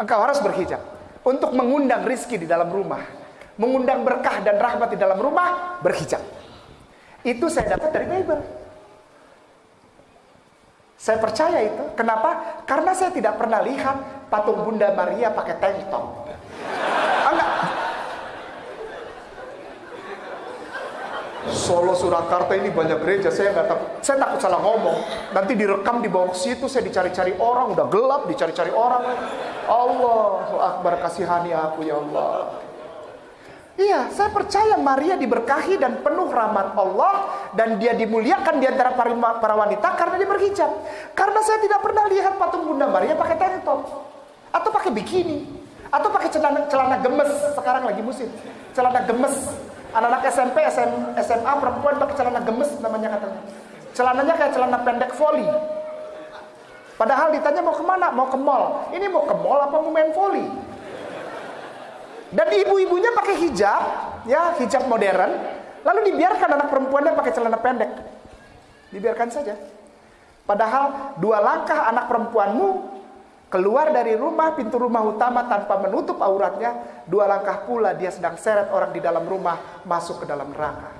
Engkau harus berhijab untuk mengundang rizki di dalam rumah, mengundang berkah dan rahmat di dalam rumah, berhijab. Itu saya dapat dari Bible. Saya percaya itu. Kenapa? Karena saya tidak pernah lihat patung Bunda Maria pakai tank top. Enggak. Solo Surakarta ini banyak gereja, saya nggak takut, saya takut salah ngomong. Nanti direkam di bawah situ, saya dicari-cari orang, udah gelap, dicari-cari orang. Allah Akbar kasihani aku ya Allah. Iya, saya percaya Maria diberkahi dan penuh rahmat Allah dan dia dimuliakan di antara para wanita karena dia berhijab. Karena saya tidak pernah lihat patung Bunda Maria pakai tank top atau pakai bikini. Atau pakai celana, celana gemes, sekarang lagi musim. Celana gemes. Anak-anak SMP, SM, SMA perempuan pakai celana gemes namanya katanya. Celananya kayak celana pendek volley. Padahal ditanya mau ke mana? Mau ke mall. Ini mau ke mall apa mau main volley? Dan ibu-ibunya pakai hijab, ya hijab modern. Lalu dibiarkan anak perempuannya pakai celana pendek. Dibiarkan saja. Padahal dua langkah anak perempuanmu Keluar dari rumah, pintu rumah utama tanpa menutup auratnya, dua langkah pula dia sedang seret orang di dalam rumah masuk ke dalam neraka.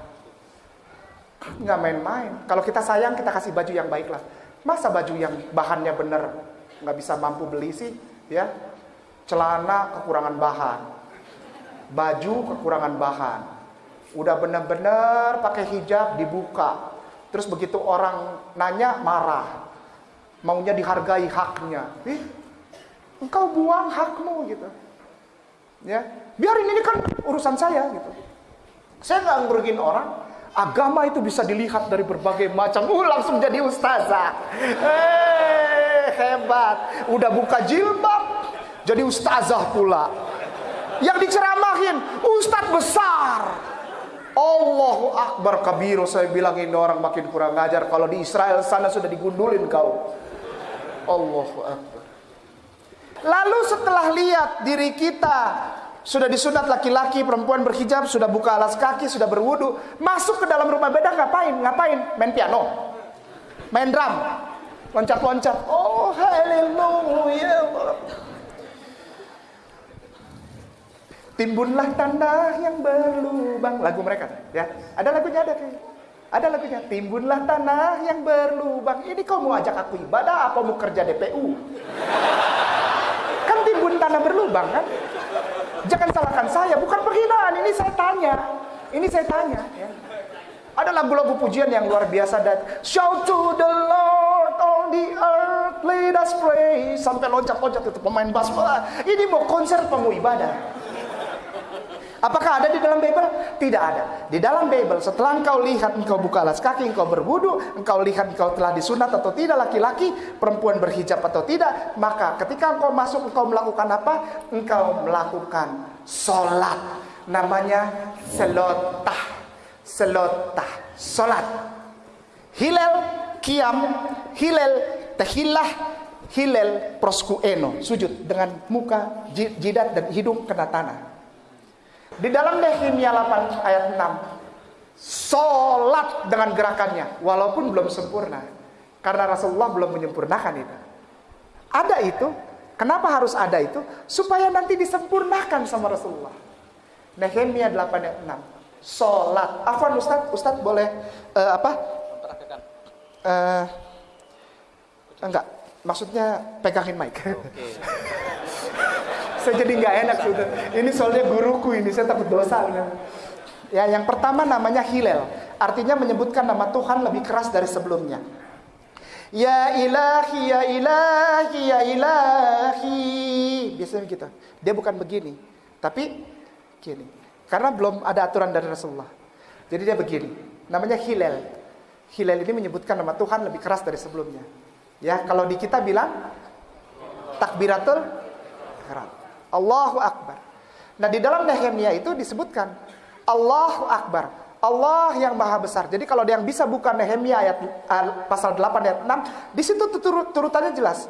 Nggak main-main. Kalau kita sayang, kita kasih baju yang baik lah. Masa baju yang bahannya bener nggak bisa mampu beli sih, ya? Celana kekurangan bahan, baju kekurangan bahan. Udah bener-bener pakai hijab dibuka. Terus begitu orang nanya marah, maunya dihargai haknya. Ih, Engkau buang hakmu gitu. Ya, biarin ini kan urusan saya gitu. Saya nggak ngerugiin orang. Agama itu bisa dilihat dari berbagai macam. Uh, langsung jadi ustazah. Eh, hebat. Udah buka jilbab, jadi ustazah pula. Yang diceramahin, ustadz besar. Allahu Akbar kabiru saya bilang ini orang makin kurang ngajar kalau di Israel sana sudah digundulin kau Allahu Akbar Lalu setelah lihat diri kita sudah disunat laki-laki, perempuan berhijab, sudah buka alas kaki, sudah berwudu, masuk ke dalam rumah beda ngapain? Ngapain? Main piano, main drum, loncat-loncat. Oh haleluya. Timbunlah tanah yang berlubang. Lagu mereka, ya. Ada lagunya ada kayak. Ada lagunya. Timbunlah tanah yang berlubang. Ini kau mau ajak aku ibadah apa mau kerja DPU? Kan timbun tanah berlubang kan? Jangan salahkan saya, bukan penghinaan. Ini saya tanya. Ini saya tanya. Ya. Ada lagu-lagu pujian yang luar biasa dan shout to the Lord on the earth, let us pray. Sampai loncat-loncat itu pemain bass. Ini mau konser pemuh ibadah. Apakah ada di dalam Bible? Tidak ada. Di dalam Bible, setelah engkau lihat engkau buka alas kaki, engkau berwudu, engkau lihat engkau telah disunat atau tidak laki-laki, perempuan berhijab atau tidak, maka ketika engkau masuk engkau melakukan apa? Engkau melakukan solat. Namanya selotah. Selotah. Solat. Hilal kiam, hilal tehillah, hilal proskueno. Sujud dengan muka, jidat dan hidung kena tanah. Di dalam Nehemia 8 ayat 6 Sholat dengan gerakannya Walaupun belum sempurna Karena Rasulullah belum menyempurnakan itu Ada itu Kenapa harus ada itu? Supaya nanti disempurnakan sama Rasulullah Nehemia 8 ayat 6 Sholat Afwan Ustadz Ustadz boleh uh, Apa? Uh, enggak Maksudnya pegangin mic okay. [laughs] saya jadi nggak enak sudah. Ini soalnya guruku ini, saya takut dosa. Ya, yang pertama namanya Hilal, artinya menyebutkan nama Tuhan lebih keras dari sebelumnya. Ya ilahi, ya ilahi, ya ilahi. Biasanya gitu. Dia bukan begini, tapi gini. Karena belum ada aturan dari Rasulullah. Jadi dia begini. Namanya Hilal. Hilal ini menyebutkan nama Tuhan lebih keras dari sebelumnya. Ya, kalau di kita bilang takbiratul ihram. Allahu akbar. Nah, di dalam Nehemia itu disebutkan Allahu akbar. Allah yang maha besar. Jadi kalau ada yang bisa buka Nehemia ayat uh, pasal 8 ayat 6, di situ turut, turutannya jelas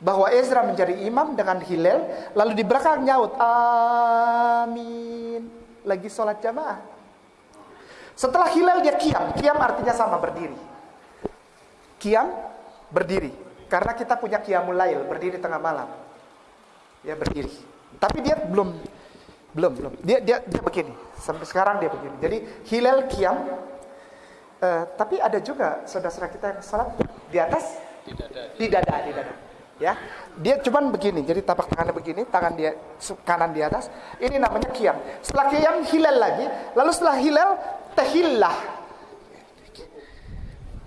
bahwa Ezra menjadi imam dengan Hilal, lalu di belakang nyaut amin. Lagi sholat jamaah. Setelah Hilal dia kiam. Kiam artinya sama berdiri. Kiam berdiri. Karena kita punya kiamul lail, berdiri tengah malam. Ya berdiri. Tapi dia belum belum belum. Dia dia dia begini. Sampai sekarang dia begini. Jadi Hilal kiam. Uh, tapi ada juga saudara-saudara kita yang sholat di atas? Tidak ada, tidak ada, tidak ada ya? Dia cuman begini. Jadi tapak tangannya begini tangan dia kanan di atas. Ini namanya kiam. Setelah kiam hilal lagi. Lalu setelah hilal tehillah.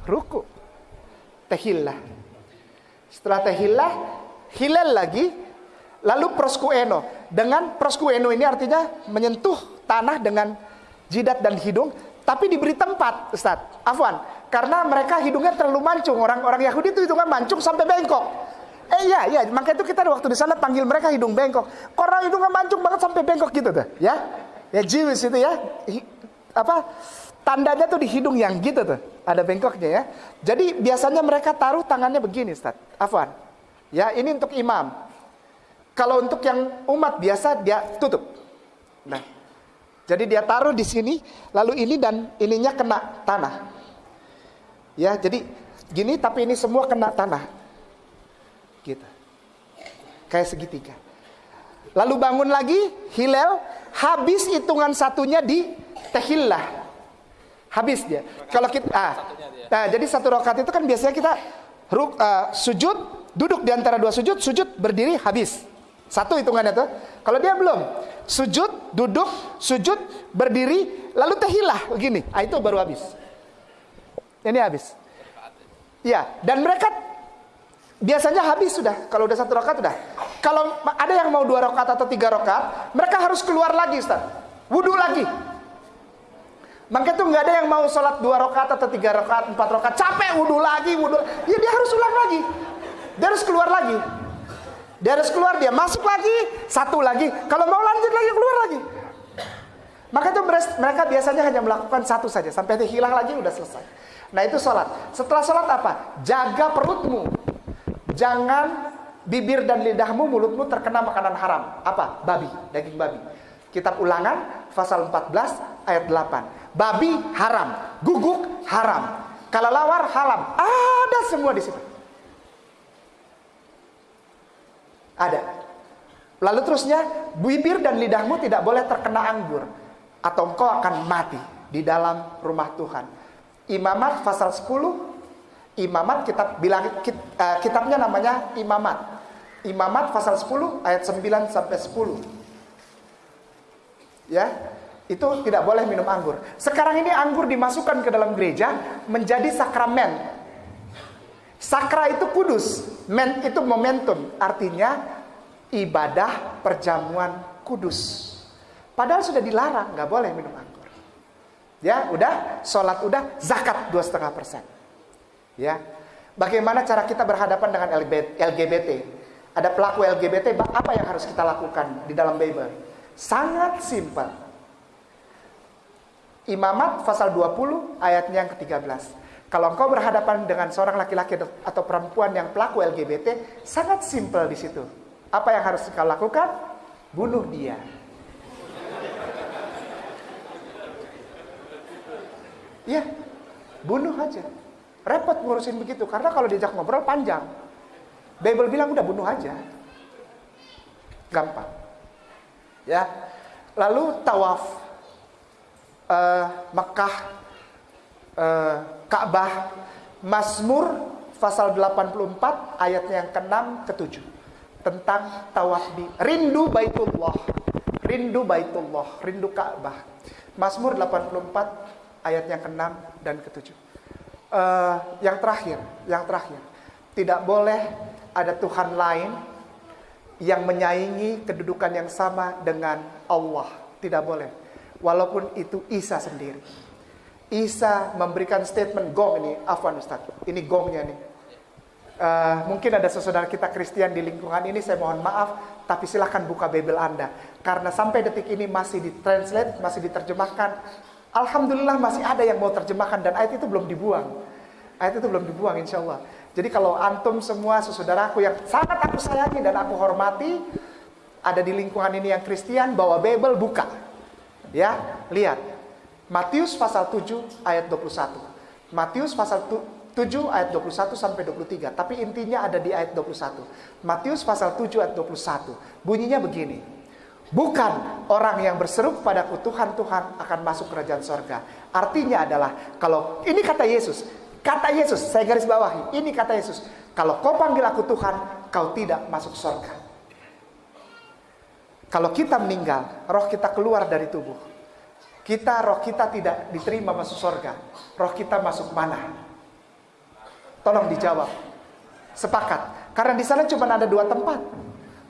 Ruku. Tehillah. Setelah tehillah hilal lagi lalu proskueno dengan proskueno ini artinya menyentuh tanah dengan jidat dan hidung tapi diberi tempat Ustaz Afwan karena mereka hidungnya terlalu mancung orang-orang Yahudi itu hidungnya mancung sampai bengkok Eh iya, iya. Maka itu kita waktu di sana panggil mereka hidung bengkok. Orang hidungnya mancung banget sampai bengkok gitu tuh, ya. Ya Jewish itu ya. Hi, apa tandanya tuh di hidung yang gitu tuh. Ada bengkoknya ya. Jadi biasanya mereka taruh tangannya begini, Ustaz. Afwan. Ya, ini untuk imam. Kalau untuk yang umat biasa dia tutup. Nah. Jadi dia taruh di sini, lalu ini dan ininya kena tanah. Ya, jadi gini tapi ini semua kena tanah. Gitu. Kayak segitiga. Lalu bangun lagi, hilal, habis hitungan satunya di tehillah. Habis dia. Kalau kita ah, nah, jadi satu rakaat itu kan biasanya kita ruk, uh, sujud, duduk di antara dua sujud, sujud berdiri habis. Satu hitungannya tuh. Kalau dia belum, sujud, duduk, sujud, berdiri, lalu tehillah begini. Ah itu baru habis. Ini habis. Ya, dan mereka Biasanya habis sudah, kalau udah satu rakaat sudah. Kalau ada yang mau dua rakaat atau tiga rakaat, mereka harus keluar lagi Ustaz. Wudhu lagi. Maka itu nggak ada yang mau sholat dua rakaat atau tiga rakaat, empat rakaat, capek wudhu lagi, wudhu. Ya dia harus ulang lagi. Dia harus keluar lagi. Dia harus keluar, dia masuk lagi, satu lagi. Kalau mau lanjut lagi, keluar lagi. Maka itu mereka biasanya hanya melakukan satu saja. Sampai dia hilang lagi, udah selesai. Nah itu sholat. Setelah sholat apa? Jaga perutmu. Jangan bibir dan lidahmu, mulutmu terkena makanan haram. Apa? Babi, daging babi. Kitab Ulangan pasal 14 ayat 8. Babi haram, guguk haram, kalalawar haram. Ada semua di situ. Ada. Lalu terusnya, bibir dan lidahmu tidak boleh terkena anggur atau engkau akan mati di dalam rumah Tuhan. Imamat pasal 10 Imamat kitab bilang kit, uh, kitabnya namanya Imamat. Imamat pasal 10 ayat 9 sampai 10. Ya, itu tidak boleh minum anggur. Sekarang ini anggur dimasukkan ke dalam gereja menjadi sakramen. Sakra itu kudus, men itu momentum, artinya ibadah perjamuan kudus. Padahal sudah dilarang, nggak boleh minum anggur. Ya, udah, sholat udah, zakat dua setengah persen. Ya. Bagaimana cara kita berhadapan dengan LGBT? Ada pelaku LGBT, apa yang harus kita lakukan di dalam Bible? Sangat simpel. Imamat pasal 20 ayatnya yang ke-13. Kalau engkau berhadapan dengan seorang laki-laki atau perempuan yang pelaku LGBT, sangat simpel di situ. Apa yang harus kau lakukan? Bunuh dia. Ya, bunuh aja. Repot ngurusin begitu karena kalau diajak ngobrol panjang. Bible bilang udah bunuh aja. Gampang. Ya. Lalu tawaf uh, Mekah uh, Ka'bah Mazmur pasal 84 ayatnya yang ke-6 ke-7 tentang tawaf di rindu Baitullah. Rindu Baitullah, rindu Ka'bah. Mazmur 84 ayat yang ke-6 dan ke-7 uh, yang terakhir, yang terakhir, tidak boleh ada Tuhan lain yang menyaingi kedudukan yang sama dengan Allah. Tidak boleh. Walaupun itu Isa sendiri. Isa memberikan statement gong ini, afwan Ustaz. Ini gongnya nih. Uh, mungkin ada saudara kita Kristen di lingkungan ini, saya mohon maaf, tapi silahkan buka Bible Anda. Karena sampai detik ini masih ditranslate, masih diterjemahkan. Alhamdulillah masih ada yang mau terjemahkan dan ayat itu belum dibuang. Ayat itu belum dibuang insya Allah. Jadi kalau antum semua saudaraku yang sangat aku sayangi dan aku hormati, ada di lingkungan ini yang Kristen, bawa Bible, buka. Ya, lihat. Matius pasal 7 ayat 21. Matius pasal 7 ayat 21 sampai 23. Tapi intinya ada di ayat 21. Matius pasal 7 ayat 21. Bunyinya begini. Bukan orang yang berseru kepadaku Tuhan Tuhan akan masuk kerajaan sorga. Artinya adalah kalau ini kata Yesus, kata Yesus, saya garis bawahi, ini kata Yesus. Kalau kau panggil aku Tuhan, kau tidak masuk sorga. Kalau kita meninggal, roh kita keluar dari tubuh. Kita roh kita tidak diterima masuk surga. Roh kita masuk mana? Tolong dijawab. Sepakat. Karena di sana cuma ada dua tempat.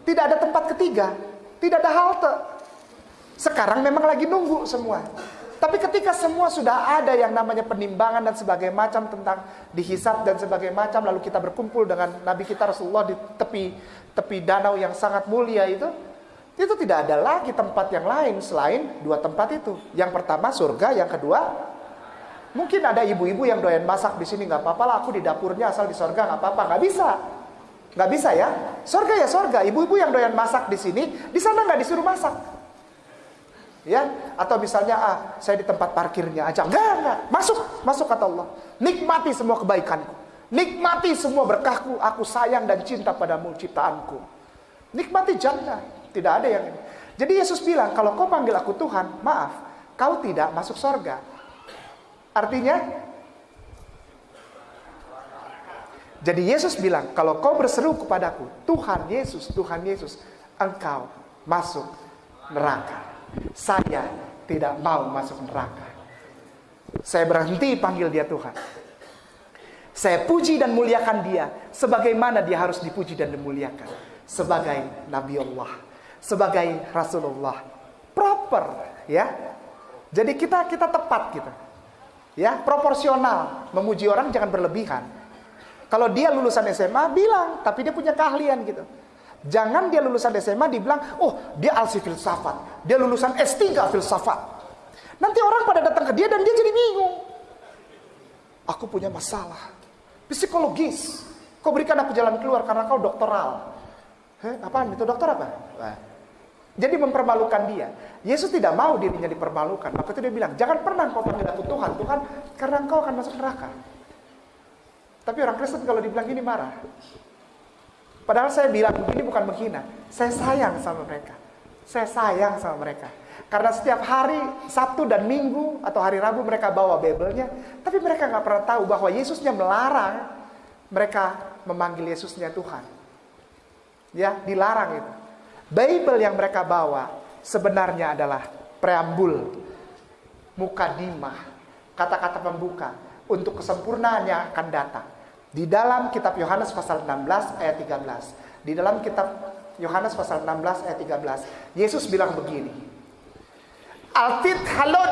Tidak ada tempat ketiga. Tidak ada halte. Sekarang memang lagi nunggu semua. Tapi ketika semua sudah ada yang namanya penimbangan dan sebagainya macam tentang dihisap dan sebagainya macam lalu kita berkumpul dengan Nabi kita Rasulullah di tepi tepi danau yang sangat mulia itu, itu tidak ada lagi tempat yang lain selain dua tempat itu. Yang pertama surga, yang kedua mungkin ada ibu-ibu yang doyan masak di sini nggak apa-apa lah. Aku di dapurnya asal di surga nggak apa-apa, nggak bisa, nggak bisa ya. Surga ya surga. Ibu-ibu yang doyan masak di sini, di sana nggak disuruh masak. Ya, atau misalnya ah saya di tempat parkirnya aja, enggak enggak, masuk, masuk kata Allah. Nikmati semua kebaikanku, nikmati semua berkahku, aku sayang dan cinta padamu ciptaanku. Nikmati jannah. Tidak ada yang ini. Jadi Yesus bilang, kalau kau panggil aku Tuhan, maaf, kau tidak masuk sorga. Artinya, jadi Yesus bilang, kalau kau berseru kepadaku, Tuhan Yesus, Tuhan Yesus, engkau masuk neraka. Saya tidak mau masuk neraka. Saya berhenti panggil dia Tuhan. Saya puji dan muliakan dia sebagaimana dia harus dipuji dan dimuliakan sebagai Nabi Allah sebagai Rasulullah. Proper, ya. Jadi kita kita tepat gitu. Ya, proporsional. Memuji orang jangan berlebihan. Kalau dia lulusan SMA bilang, tapi dia punya keahlian gitu. Jangan dia lulusan SMA dibilang, "Oh, dia alsi filsafat. Dia lulusan S3 filsafat." Nanti orang pada datang ke dia dan dia jadi bingung. Aku punya masalah psikologis. Kau berikan aku jalan keluar karena kau doktoral. Heh, apaan itu dokter apa? Nah, jadi mempermalukan dia. Yesus tidak mau dirinya dipermalukan. Maka itu dia bilang, jangan pernah kau panggil aku Tuhan. Tuhan, karena engkau akan masuk neraka. Tapi orang Kristen kalau dibilang gini marah. Padahal saya bilang ini bukan menghina. Saya sayang sama mereka. Saya sayang sama mereka. Karena setiap hari Sabtu dan Minggu atau hari Rabu mereka bawa Bible-nya. Tapi mereka nggak pernah tahu bahwa Yesusnya melarang mereka memanggil Yesusnya Tuhan. Ya, dilarang itu. Bible yang mereka bawa sebenarnya adalah preambul, mukadimah, kata-kata pembuka untuk kesempurnaan yang akan datang. Di dalam kitab Yohanes pasal 16 ayat 13. Di dalam kitab Yohanes pasal 16 ayat 13, Yesus bilang begini. Altit halon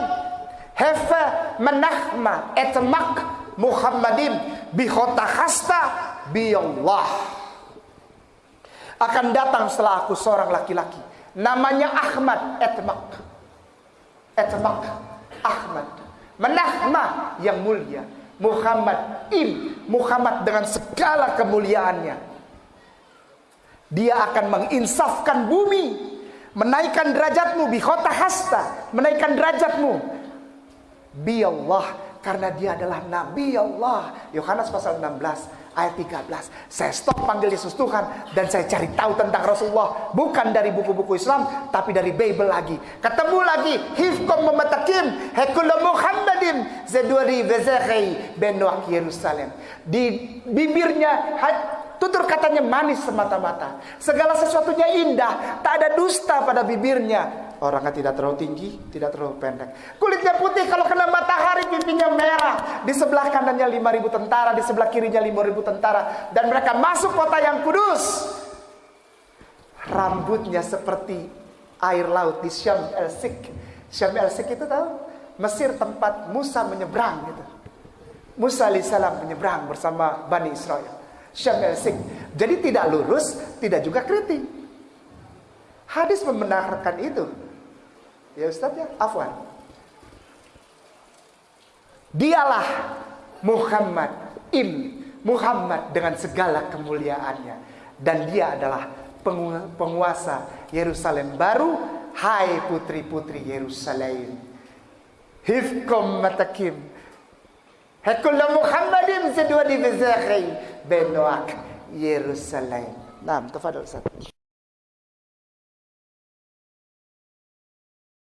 hefe menahma etmak Muhammadin bihota hasta biyallah akan datang setelah aku seorang laki-laki. Namanya Ahmad Etmak. Etmak Ahmad. Menahma yang mulia. Muhammad im. Muhammad dengan segala kemuliaannya. Dia akan menginsafkan bumi. Menaikkan derajatmu. Bihota hasta. Menaikkan derajatmu. Bi Allah. Karena dia adalah Nabi Allah. Yohanes pasal 16 ayat 13. Saya stop panggil Yesus Tuhan dan saya cari tahu tentang Rasulullah bukan dari buku-buku Islam tapi dari Bible lagi. Ketemu lagi hifkom mematakim hekula Muhammadin zeduri vezekhi benwak Yerusalem. Di bibirnya tutur katanya manis semata-mata. Segala sesuatunya indah, tak ada dusta pada bibirnya. Orangnya tidak terlalu tinggi, tidak terlalu pendek. Kulitnya putih, kalau kena matahari pipinya merah. Di sebelah kanannya 5000 tentara, di sebelah kirinya 5000 tentara. Dan mereka masuk kota yang kudus. Rambutnya seperti air laut di Syam El Sik. Syam El Sik itu tahu? Mesir tempat Musa menyeberang gitu. Musa alaihissalam menyeberang bersama Bani Israel. Syam Sik. Jadi tidak lurus, tidak juga keriting. Hadis membenarkan itu. Ya Ustaz ya, afwan. Dialah Muhammad im Muhammad dengan segala kemuliaannya dan dia adalah penguasa Yerusalem baru hai putri-putri Yerusalem hifkum matakim Hekulla Muhammadim sedua di bezakhi benoak Yerusalem. Nah, tafadhol Ustaz.